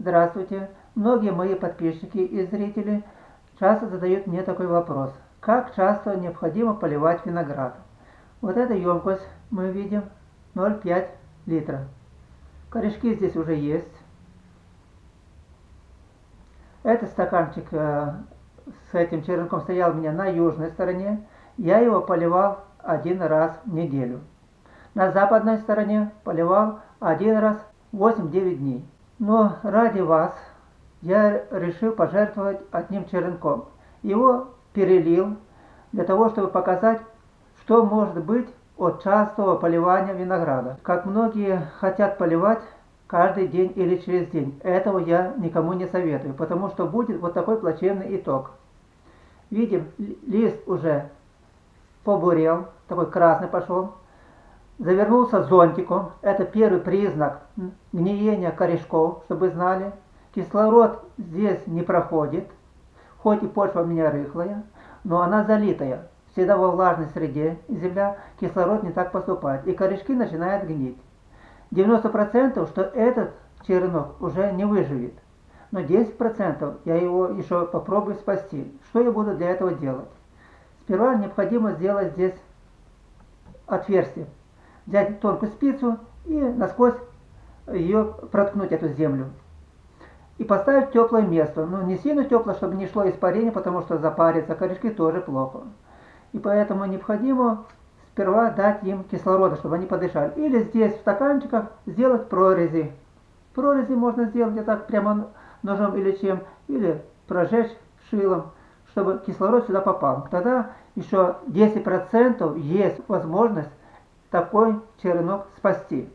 Здравствуйте! Многие мои подписчики и зрители часто задают мне такой вопрос. Как часто необходимо поливать виноград? Вот эта емкость мы видим 0,5 литра. Корешки здесь уже есть. Этот стаканчик э, с этим черенком стоял у меня на южной стороне. Я его поливал один раз в неделю. На западной стороне поливал один раз 8-9 дней. Но ради вас я решил пожертвовать одним черенком. Его перелил для того, чтобы показать, что может быть от частого поливания винограда. Как многие хотят поливать каждый день или через день. Этого я никому не советую, потому что будет вот такой плачевный итог. Видим, лист уже побурел, такой красный пошел завернулся зонтиком. Это первый признак гниения корешков, чтобы знали. Кислород здесь не проходит, хоть и почва у меня рыхлая, но она залитая. Всегда во влажной среде земля кислород не так поступает, и корешки начинают гнить. 90% что этот черенок уже не выживет, но 10% я его еще попробую спасти. Что я буду для этого делать? Сперва необходимо сделать здесь отверстие взять тонкую спицу и насквозь ее проткнуть, эту землю. И поставить в теплое место. Ну, не сильно тепло, чтобы не шло испарение, потому что запарится, корешки тоже плохо. И поэтому необходимо сперва дать им кислорода, чтобы они подышали. Или здесь в стаканчиках сделать прорези. Прорези можно сделать вот так прямо ножом или чем, или прожечь шилом, чтобы кислород сюда попал. Тогда еще 10% есть возможность такой черенок спасти.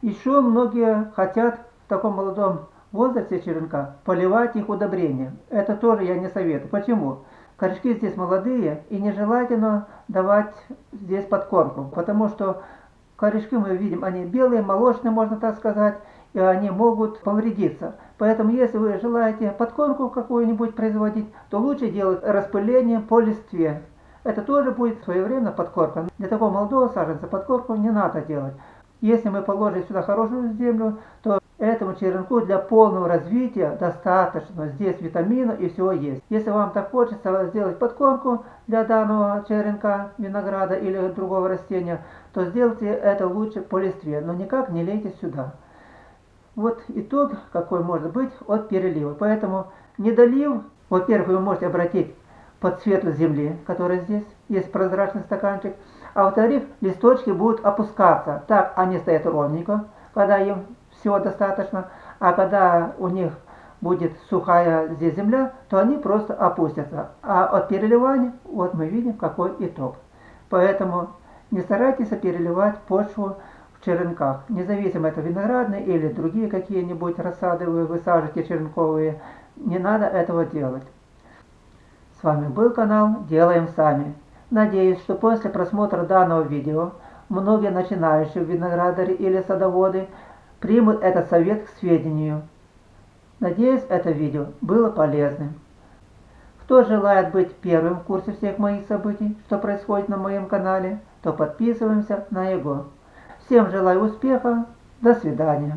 Еще многие хотят в таком молодом возрасте черенка поливать их удобрением. Это тоже я не советую. Почему? Корешки здесь молодые и нежелательно давать здесь подкормку, потому что корешки мы видим, они белые, молочные, можно так сказать, и они могут повредиться. Поэтому, если вы желаете подкормку какую-нибудь производить, то лучше делать распыление по листве. Это тоже будет своевременно подкормка. Для такого молодого саженца подкормку не надо делать. Если мы положим сюда хорошую землю, то этому черенку для полного развития достаточно. Здесь витамина и всего есть. Если вам так хочется сделать подкормку для данного черенка винограда или другого растения, то сделайте это лучше по листве, но никак не лейте сюда. Вот итог какой может быть от перелива. Поэтому недолив, во-первых, вы можете обратить под цвету земли, который здесь, есть прозрачный стаканчик. А во-вторых, листочки будут опускаться. Так они стоят ровненько, когда им всего достаточно. А когда у них будет сухая здесь земля, то они просто опустятся. А от переливания, вот мы видим, какой итог. Поэтому не старайтесь переливать почву в черенках. Независимо это виноградные или другие какие-нибудь рассады вы высаживаете черенковые, не надо этого делать. С вами был канал Делаем Сами. Надеюсь, что после просмотра данного видео многие начинающие виноградари или садоводы примут этот совет к сведению. Надеюсь, это видео было полезным. Кто желает быть первым в курсе всех моих событий, что происходит на моем канале, то подписываемся на его. Всем желаю успеха, до свидания.